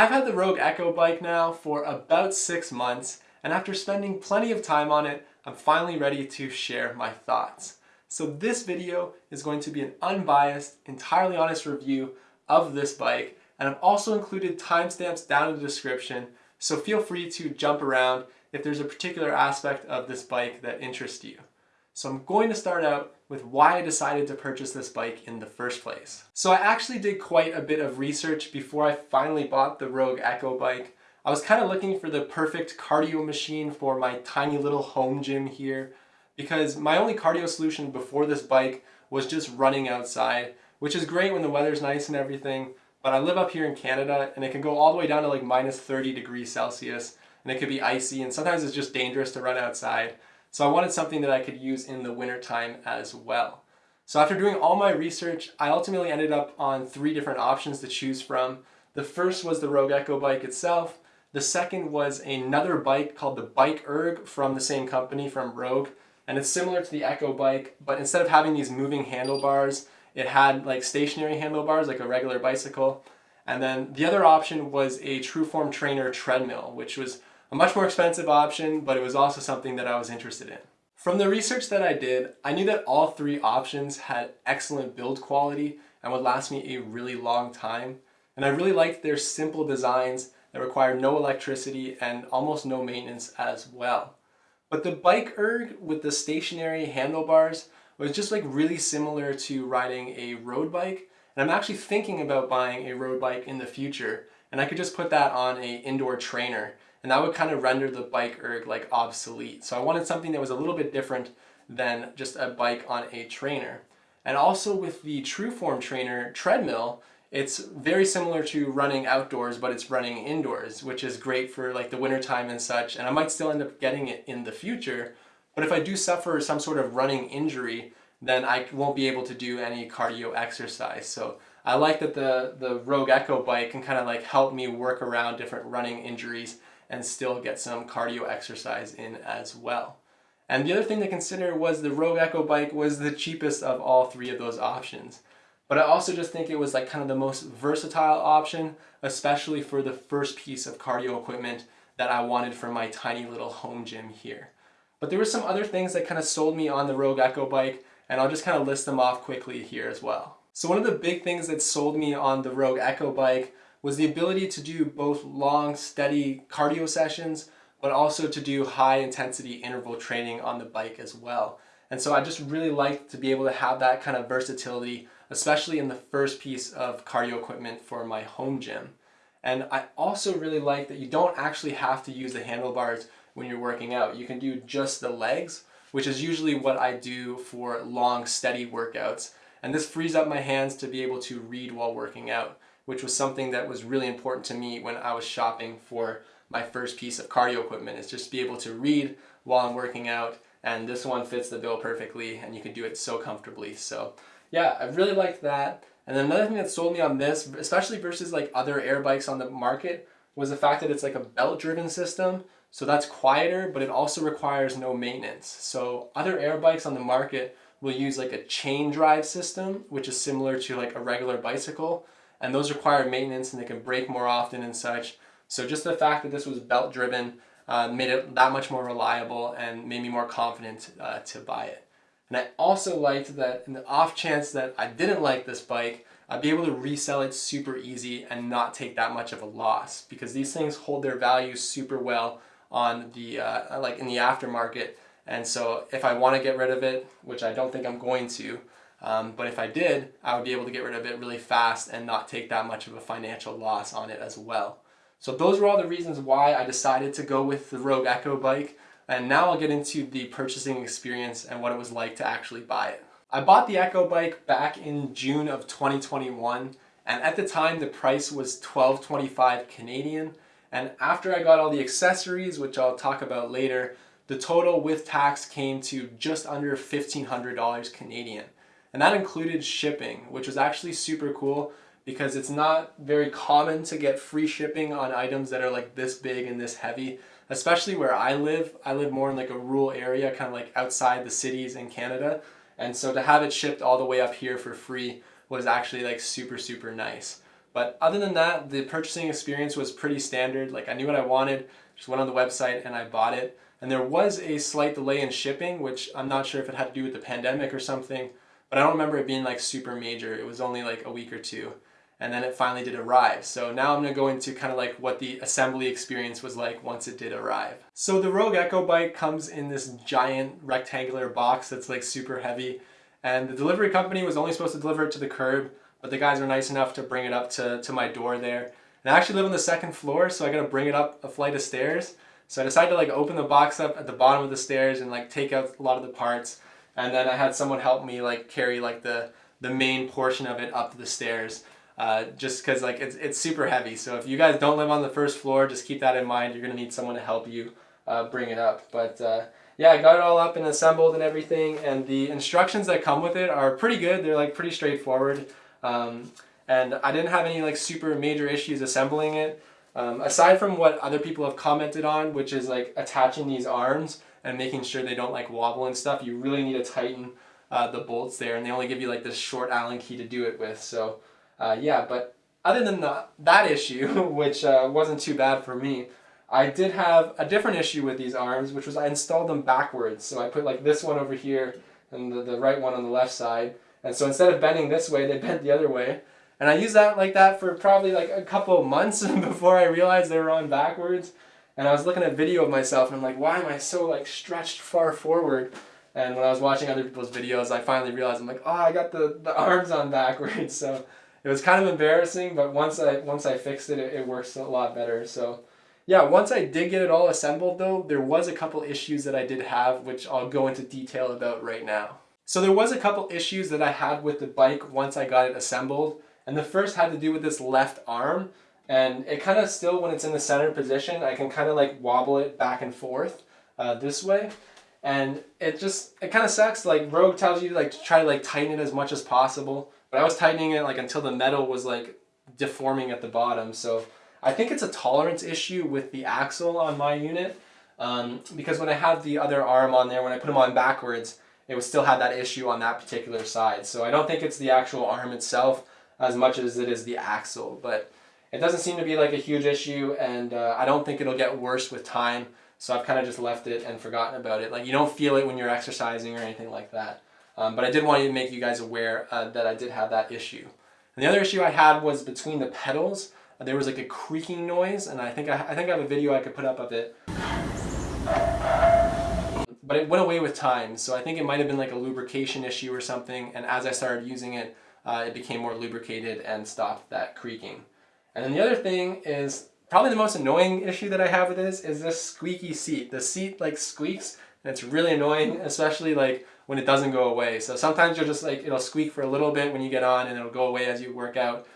I've had the Rogue Echo bike now for about six months and after spending plenty of time on it, I'm finally ready to share my thoughts. So this video is going to be an unbiased, entirely honest review of this bike and I've also included timestamps down in the description so feel free to jump around if there's a particular aspect of this bike that interests you. So I'm going to start out with why I decided to purchase this bike in the first place. So I actually did quite a bit of research before I finally bought the Rogue Echo bike. I was kind of looking for the perfect cardio machine for my tiny little home gym here because my only cardio solution before this bike was just running outside, which is great when the weather's nice and everything, but I live up here in Canada and it can go all the way down to like minus 30 degrees Celsius and it could be icy and sometimes it's just dangerous to run outside. So I wanted something that I could use in the winter time as well. So after doing all my research, I ultimately ended up on three different options to choose from. The first was the Rogue Echo bike itself. The second was another bike called the Bike Erg from the same company, from Rogue. And it's similar to the Echo bike, but instead of having these moving handlebars, it had like stationary handlebars like a regular bicycle. And then the other option was a Trueform Trainer treadmill, which was a much more expensive option, but it was also something that I was interested in. From the research that I did, I knew that all three options had excellent build quality and would last me a really long time. And I really liked their simple designs that require no electricity and almost no maintenance as well. But the Bike Erg with the stationary handlebars was just like really similar to riding a road bike. And I'm actually thinking about buying a road bike in the future. And I could just put that on a indoor trainer and that would kind of render the bike erg like obsolete. So I wanted something that was a little bit different than just a bike on a trainer. And also with the Trueform Trainer treadmill, it's very similar to running outdoors, but it's running indoors, which is great for like the wintertime and such. And I might still end up getting it in the future. But if I do suffer some sort of running injury, then I won't be able to do any cardio exercise. So I like that the, the Rogue Echo bike can kind of like help me work around different running injuries and still get some cardio exercise in as well. And the other thing to consider was the Rogue Echo bike was the cheapest of all three of those options. But I also just think it was like kind of the most versatile option, especially for the first piece of cardio equipment that I wanted for my tiny little home gym here. But there were some other things that kind of sold me on the Rogue Echo bike, and I'll just kind of list them off quickly here as well. So one of the big things that sold me on the Rogue Echo bike was the ability to do both long, steady cardio sessions, but also to do high intensity interval training on the bike as well. And so I just really like to be able to have that kind of versatility, especially in the first piece of cardio equipment for my home gym. And I also really like that you don't actually have to use the handlebars when you're working out. You can do just the legs, which is usually what I do for long, steady workouts. And this frees up my hands to be able to read while working out which was something that was really important to me when I was shopping for my first piece of cardio equipment is just be able to read while I'm working out and this one fits the bill perfectly and you can do it so comfortably. So yeah, I really liked that. And then another thing that sold me on this, especially versus like other air bikes on the market, was the fact that it's like a belt driven system. So that's quieter, but it also requires no maintenance. So other air bikes on the market will use like a chain drive system, which is similar to like a regular bicycle and those require maintenance and they can break more often and such. So just the fact that this was belt driven uh, made it that much more reliable and made me more confident uh, to buy it. And I also liked that in the off chance that I didn't like this bike, I'd be able to resell it super easy and not take that much of a loss because these things hold their value super well on the uh, like in the aftermarket. And so if I want to get rid of it, which I don't think I'm going to, um, but if I did, I would be able to get rid of it really fast and not take that much of a financial loss on it as well. So those were all the reasons why I decided to go with the Rogue Echo bike. And now I'll get into the purchasing experience and what it was like to actually buy it. I bought the Echo bike back in June of 2021 and at the time the price was 12.25 Canadian and after I got all the accessories which I'll talk about later the total with tax came to just under $1,500 Canadian. And that included shipping, which was actually super cool because it's not very common to get free shipping on items that are like this big and this heavy, especially where I live. I live more in like a rural area, kind of like outside the cities in Canada. And so to have it shipped all the way up here for free was actually like super, super nice. But other than that, the purchasing experience was pretty standard. Like I knew what I wanted, just went on the website and I bought it. And there was a slight delay in shipping, which I'm not sure if it had to do with the pandemic or something, but I don't remember it being like super major. It was only like a week or two. And then it finally did arrive. So now I'm gonna go into kind of like what the assembly experience was like once it did arrive. So the Rogue Echo bike comes in this giant rectangular box that's like super heavy. And the delivery company was only supposed to deliver it to the curb, but the guys were nice enough to bring it up to, to my door there. And I actually live on the second floor, so I gotta bring it up a flight of stairs. So I decided to like open the box up at the bottom of the stairs and like take out a lot of the parts. And then I had someone help me like carry like the, the main portion of it up the stairs. Uh, just because like it's, it's super heavy. So if you guys don't live on the first floor, just keep that in mind. You're gonna need someone to help you uh, bring it up. But uh, yeah, I got it all up and assembled and everything. And the instructions that come with it are pretty good. They're like pretty straightforward. Um, and I didn't have any like super major issues assembling it. Um, aside from what other people have commented on, which is like attaching these arms and making sure they don't like wobble and stuff, you really need to tighten uh, the bolts there and they only give you like this short Allen key to do it with. So uh, yeah, but other than the, that issue, which uh, wasn't too bad for me, I did have a different issue with these arms, which was I installed them backwards. So I put like this one over here and the, the right one on the left side. And so instead of bending this way, they bent the other way. And I used that like that for probably like a couple months before I realized they were on backwards. And I was looking at a video of myself and I'm like, why am I so like stretched far forward? And when I was watching other people's videos, I finally realized I'm like, oh, I got the, the arms on backwards. So it was kind of embarrassing, but once I once I fixed it, it, it works a lot better. So yeah, once I did get it all assembled though, there was a couple issues that I did have, which I'll go into detail about right now. So there was a couple issues that I had with the bike once I got it assembled. And the first had to do with this left arm. And it kind of still, when it's in the center position, I can kind of like wobble it back and forth uh, this way. And it just, it kind of sucks. Like Rogue tells you like to try to like tighten it as much as possible. But I was tightening it like until the metal was like deforming at the bottom. So I think it's a tolerance issue with the axle on my unit. Um, because when I had the other arm on there, when I put them on backwards, it would still have that issue on that particular side. So I don't think it's the actual arm itself as much as it is the axle. But it doesn't seem to be like a huge issue and uh, I don't think it'll get worse with time. So I've kind of just left it and forgotten about it. Like you don't feel it when you're exercising or anything like that. Um, but I did want to make you guys aware uh, that I did have that issue. And the other issue I had was between the pedals. There was like a creaking noise and I think I, I think I have a video I could put up of it. But it went away with time, so I think it might have been like a lubrication issue or something, and as I started using it, uh, it became more lubricated and stopped that creaking. And then the other thing is, probably the most annoying issue that I have with this is this squeaky seat. The seat like squeaks and it's really annoying, especially like when it doesn't go away. So sometimes you'll just like, it'll squeak for a little bit when you get on and it'll go away as you work out.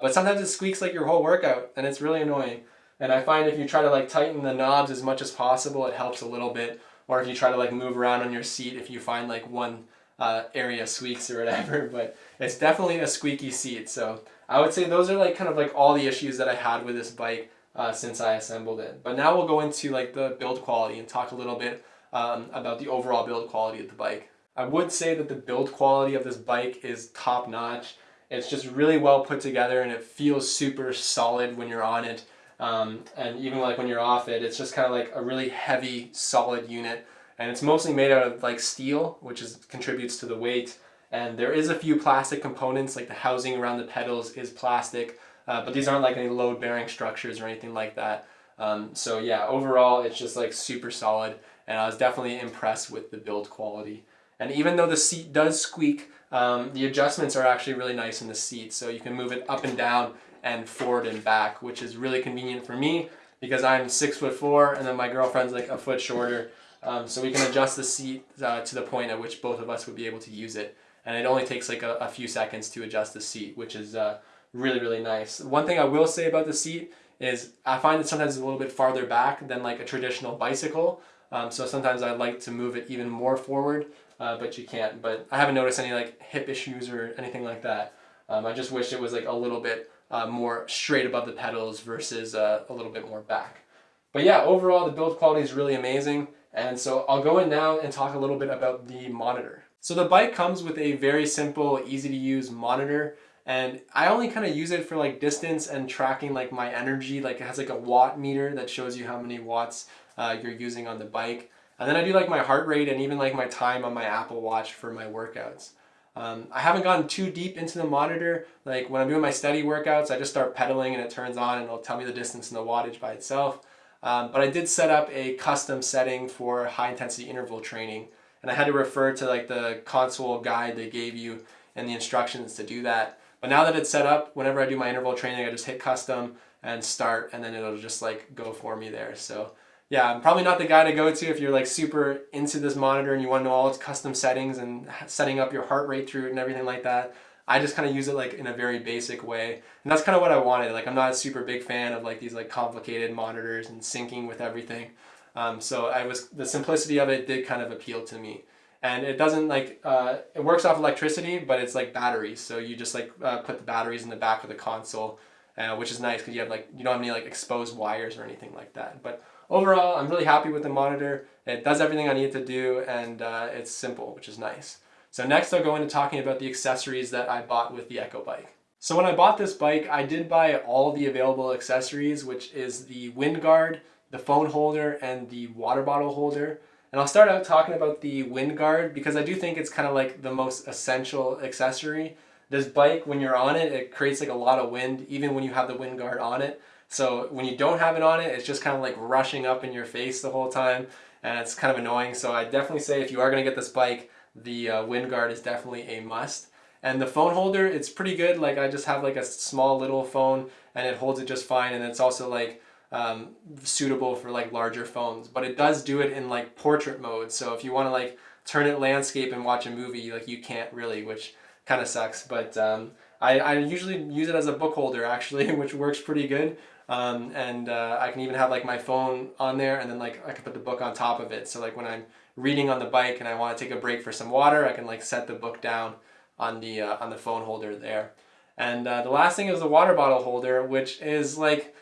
But sometimes it squeaks like your whole workout and it's really annoying. And I find if you try to like tighten the knobs as much as possible, it helps a little bit or if you try to like move around on your seat if you find like one uh, area squeaks or whatever, but it's definitely a squeaky seat. So I would say those are like kind of like all the issues that I had with this bike uh, since I assembled it. But now we'll go into like the build quality and talk a little bit um, about the overall build quality of the bike. I would say that the build quality of this bike is top notch. It's just really well put together and it feels super solid when you're on it. Um, and even like when you're off it, it's just kind of like a really heavy, solid unit. And it's mostly made out of like steel, which is contributes to the weight. And there is a few plastic components, like the housing around the pedals is plastic, uh, but these aren't like any load bearing structures or anything like that. Um, so yeah, overall, it's just like super solid. And I was definitely impressed with the build quality. And even though the seat does squeak, um, the adjustments are actually really nice in the seat. So you can move it up and down and forward and back, which is really convenient for me because I'm six foot four and then my girlfriend's like a foot shorter. Um, so we can adjust the seat uh, to the point at which both of us would be able to use it. And it only takes like a, a few seconds to adjust the seat, which is uh, really, really nice. One thing I will say about the seat is I find it sometimes a little bit farther back than like a traditional bicycle. Um, so sometimes I like to move it even more forward, uh, but you can't. But I haven't noticed any like hip issues or anything like that. Um, I just wish it was like a little bit uh, more straight above the pedals versus uh, a little bit more back. But yeah, overall the build quality is really amazing. And so I'll go in now and talk a little bit about the monitor. So the bike comes with a very simple, easy to use monitor and I only kind of use it for like distance and tracking like my energy. Like it has like a watt meter that shows you how many watts uh, you're using on the bike. And then I do like my heart rate and even like my time on my Apple Watch for my workouts. Um, I haven't gone too deep into the monitor. Like when I'm doing my steady workouts, I just start pedaling and it turns on and it'll tell me the distance and the wattage by itself. Um, but I did set up a custom setting for high intensity interval training. And I had to refer to like the console guide they gave you and the instructions to do that. But now that it's set up, whenever I do my interval training, I just hit custom and start and then it'll just like go for me there. So yeah, I'm probably not the guy to go to if you're like super into this monitor and you want to know all its custom settings and setting up your heart rate through it and everything like that. I just kind of use it like in a very basic way. And that's kind of what I wanted. Like I'm not a super big fan of like these like complicated monitors and syncing with everything. Um, so I was, the simplicity of it did kind of appeal to me. And it doesn't like, uh, it works off electricity, but it's like batteries. So you just like uh, put the batteries in the back of the console, uh, which is nice because you have like, you don't have any like exposed wires or anything like that. But overall, I'm really happy with the monitor. It does everything I need to do and uh, it's simple, which is nice. So next I'll go into talking about the accessories that I bought with the Echo bike. So when I bought this bike, I did buy all the available accessories, which is the wind guard, the phone holder, and the water bottle holder. And I'll start out talking about the wind guard because I do think it's kind of like the most essential accessory. This bike, when you're on it, it creates like a lot of wind, even when you have the wind guard on it. So when you don't have it on it, it's just kind of like rushing up in your face the whole time and it's kind of annoying. So I definitely say if you are gonna get this bike, the uh, wind guard is definitely a must. And the phone holder, it's pretty good. Like I just have like a small little phone and it holds it just fine. And it's also like um, suitable for like larger phones, but it does do it in like portrait mode. So if you wanna like turn it landscape and watch a movie, like you can't really, which kind of sucks. But um, I, I usually use it as a book holder actually, which works pretty good. Um, and uh, I can even have like my phone on there and then like I can put the book on top of it. So like when I'm reading on the bike and I want to take a break for some water, I can like set the book down on the, uh, on the phone holder there. And uh, the last thing is the water bottle holder, which is like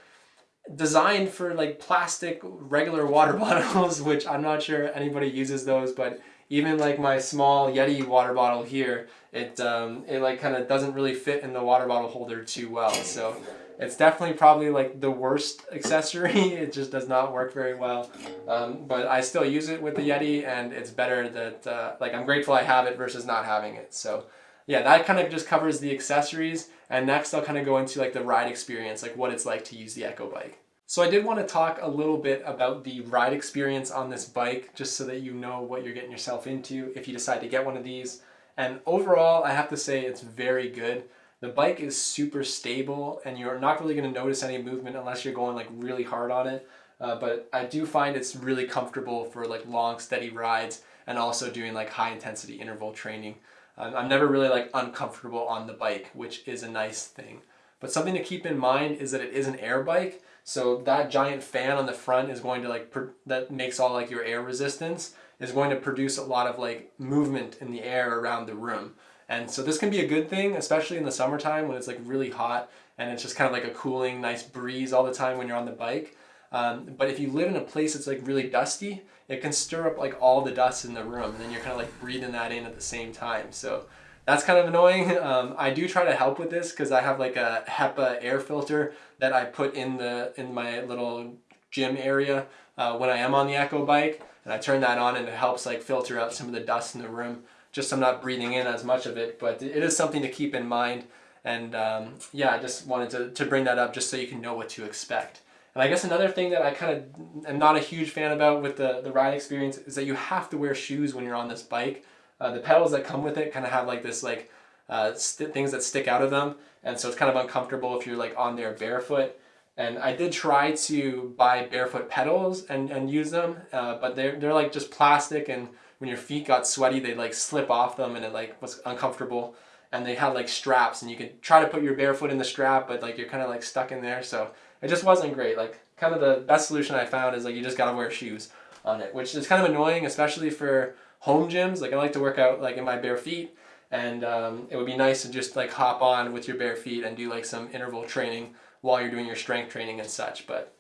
designed for like plastic regular water bottles, which I'm not sure anybody uses those, but even like my small Yeti water bottle here, it, um, it like kind of doesn't really fit in the water bottle holder too well. So it's definitely probably like the worst accessory. it just does not work very well. Um, but I still use it with the Yeti and it's better that, uh, like I'm grateful I have it versus not having it. So yeah, that kind of just covers the accessories. And next I'll kind of go into like the ride experience, like what it's like to use the Echo bike. So I did want to talk a little bit about the ride experience on this bike, just so that you know what you're getting yourself into if you decide to get one of these. And overall, I have to say it's very good. The bike is super stable and you're not really going to notice any movement unless you're going like really hard on it. Uh, but I do find it's really comfortable for like long steady rides and also doing like high intensity interval training. Um, I'm never really like uncomfortable on the bike, which is a nice thing. But something to keep in mind is that it is an air bike. So that giant fan on the front is going to like, that makes all like your air resistance is going to produce a lot of like movement in the air around the room. And so this can be a good thing, especially in the summertime when it's like really hot and it's just kind of like a cooling, nice breeze all the time when you're on the bike. Um, but if you live in a place that's like really dusty, it can stir up like all the dust in the room and then you're kind of like breathing that in at the same time. So that's kind of annoying. Um, I do try to help with this because I have like a HEPA air filter that I put in the in my little gym area uh, when I am on the Echo bike and I turn that on and it helps like filter out some of the dust in the room just I'm not breathing in as much of it, but it is something to keep in mind. And um, yeah, I just wanted to, to bring that up just so you can know what to expect. And I guess another thing that I kind of am not a huge fan about with the, the ride experience is that you have to wear shoes when you're on this bike. Uh, the pedals that come with it kind of have like this like uh, things that stick out of them. And so it's kind of uncomfortable if you're like on there barefoot. And I did try to buy barefoot pedals and, and use them, uh, but they're, they're like just plastic and when your feet got sweaty, they'd like slip off them and it like was uncomfortable. And they had like straps and you could try to put your bare foot in the strap, but like you're kind of like stuck in there. So it just wasn't great. Like kind of the best solution I found is like you just gotta wear shoes on it, which is kind of annoying, especially for home gyms. Like I like to work out like in my bare feet and um, it would be nice to just like hop on with your bare feet and do like some interval training while you're doing your strength training and such. But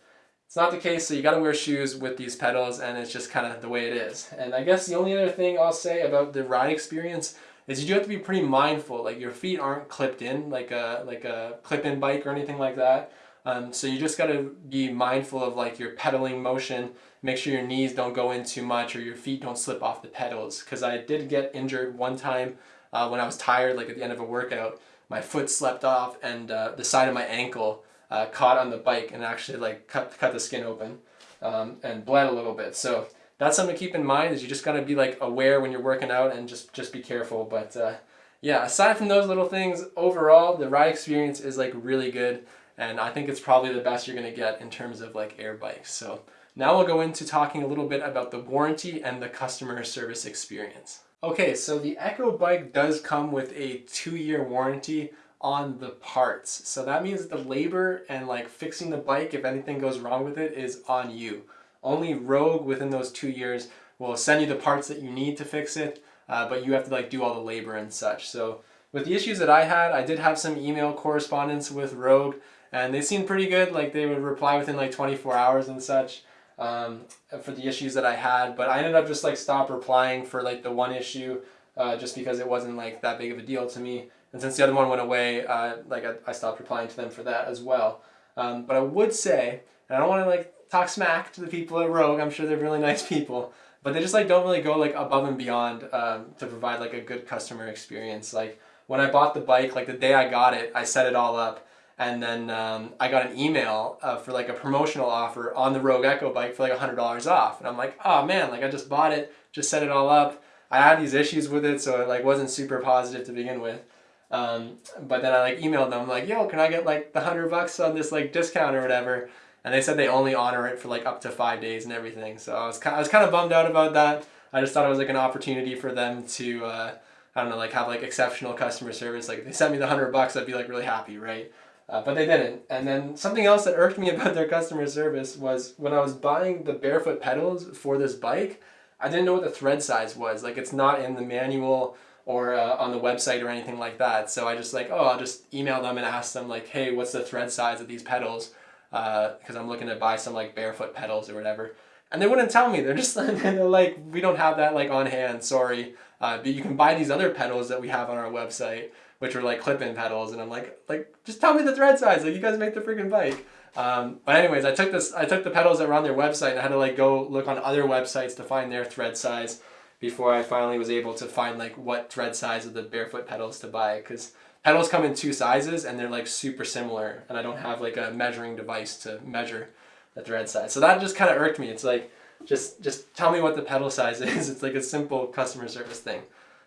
it's not the case, so you gotta wear shoes with these pedals and it's just kind of the way it is. And I guess the only other thing I'll say about the ride experience is you do have to be pretty mindful. Like your feet aren't clipped in like a like a clip-in bike or anything like that. Um, so you just got to be mindful of like your pedaling motion. Make sure your knees don't go in too much or your feet don't slip off the pedals. Because I did get injured one time uh, when I was tired, like at the end of a workout. My foot slept off and uh, the side of my ankle uh, caught on the bike and actually like cut, cut the skin open um, and bled a little bit. So that's something to keep in mind is you just got to be like aware when you're working out and just, just be careful. But uh, yeah, aside from those little things, overall, the ride experience is like really good and I think it's probably the best you're gonna get in terms of like air bikes. So now we'll go into talking a little bit about the warranty and the customer service experience. Okay, so the Echo bike does come with a two-year warranty on the parts. So that means the labor and like fixing the bike, if anything goes wrong with it, is on you. Only Rogue within those two years will send you the parts that you need to fix it, uh, but you have to like do all the labor and such. So with the issues that I had, I did have some email correspondence with Rogue and they seemed pretty good. Like they would reply within like 24 hours and such um, for the issues that I had. But I ended up just like stop replying for like the one issue uh, just because it wasn't like that big of a deal to me. And since the other one went away, uh, like I, I, stopped replying to them for that as well. Um, but I would say, and I don't want to like talk smack to the people at Rogue. I'm sure they're really nice people, but they just like don't really go like above and beyond um, to provide like a good customer experience. Like when I bought the bike, like the day I got it, I set it all up and then um, I got an email uh, for like a promotional offer on the Rogue Echo bike for like $100 off. And I'm like, oh man, like I just bought it, just set it all up. I had these issues with it, so it like wasn't super positive to begin with. Um, but then I like emailed them like, yo, can I get like the hundred bucks on this like discount or whatever? And they said they only honor it for like up to five days and everything. So I was kind, I was kind of bummed out about that. I just thought it was like an opportunity for them to, uh, I don't know, like have like exceptional customer service. Like if they sent me the hundred bucks, I'd be like really happy, right? Uh, but they didn't. And then something else that irked me about their customer service was when I was buying the barefoot pedals for this bike, I didn't know what the thread size was. Like it's not in the manual or uh, on the website or anything like that. So I just like, oh, I'll just email them and ask them like, hey, what's the thread size of these pedals? Because uh, I'm looking to buy some like barefoot pedals or whatever. And they wouldn't tell me. They're just they're like, we don't have that like on hand. Sorry, uh, but you can buy these other pedals that we have on our website which are like clip-in pedals, and I'm like, like just tell me the thread size. Like you guys make the freaking bike. Um, but anyways, I took this, I took the pedals that were on their website, and I had to like go look on other websites to find their thread size before I finally was able to find like what thread size of the barefoot pedals to buy because pedals come in two sizes and they're like super similar and I don't have like a measuring device to measure the thread size. So that just kind of irked me. It's like, just, just tell me what the pedal size is. It's like a simple customer service thing.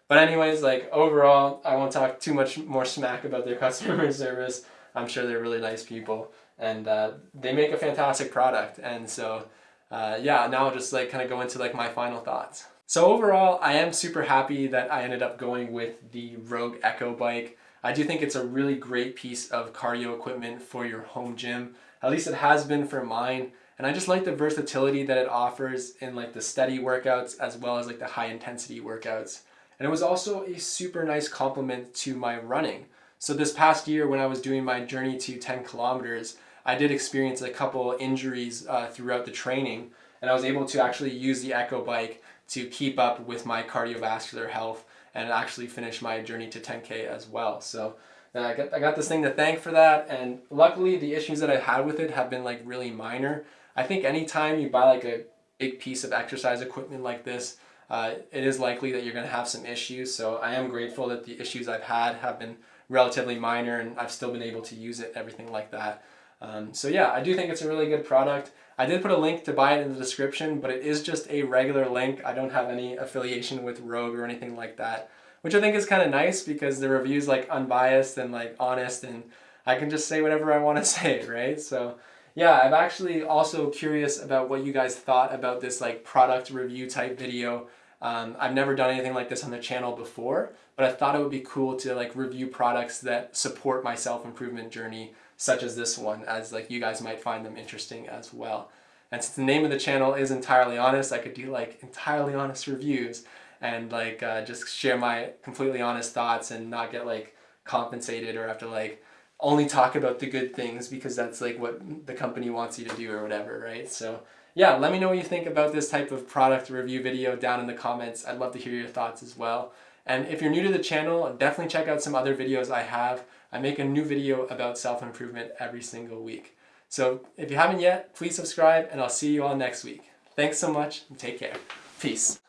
But anyways, like overall, I won't talk too much more smack about their customer service. I'm sure they're really nice people and uh, they make a fantastic product. And so, uh, yeah, now I'll just like kind of go into like my final thoughts. So overall, I am super happy that I ended up going with the Rogue Echo bike. I do think it's a really great piece of cardio equipment for your home gym. At least it has been for mine. And I just like the versatility that it offers in like the steady workouts as well as like the high intensity workouts. And it was also a super nice complement to my running. So this past year when I was doing my journey to 10 kilometers, I did experience a couple injuries uh, throughout the training and I was able to actually use the Echo bike to keep up with my cardiovascular health and actually finish my journey to 10K as well. So uh, I got, I got this thing to thank for that and luckily the issues that I've had with it have been like really minor. I think anytime you buy like a big piece of exercise equipment like this, uh, it is likely that you're going to have some issues. So I am grateful that the issues I've had have been relatively minor and I've still been able to use it, everything like that. Um, so yeah, I do think it's a really good product. I did put a link to buy it in the description, but it is just a regular link. I don't have any affiliation with Rogue or anything like that, which I think is kind of nice because the review's like unbiased and like honest and I can just say whatever I want to say, right? So yeah, I'm actually also curious about what you guys thought about this like product review type video. Um, I've never done anything like this on the channel before, but I thought it would be cool to like review products that support my self-improvement journey, such as this one, as like you guys might find them interesting as well. And since the name of the channel is Entirely Honest, I could do like entirely honest reviews and like uh, just share my completely honest thoughts and not get like compensated or have to like only talk about the good things because that's like what the company wants you to do or whatever, right? So yeah, let me know what you think about this type of product review video down in the comments. I'd love to hear your thoughts as well. And if you're new to the channel, definitely check out some other videos I have. I make a new video about self-improvement every single week. So if you haven't yet, please subscribe and I'll see you all next week. Thanks so much and take care. Peace.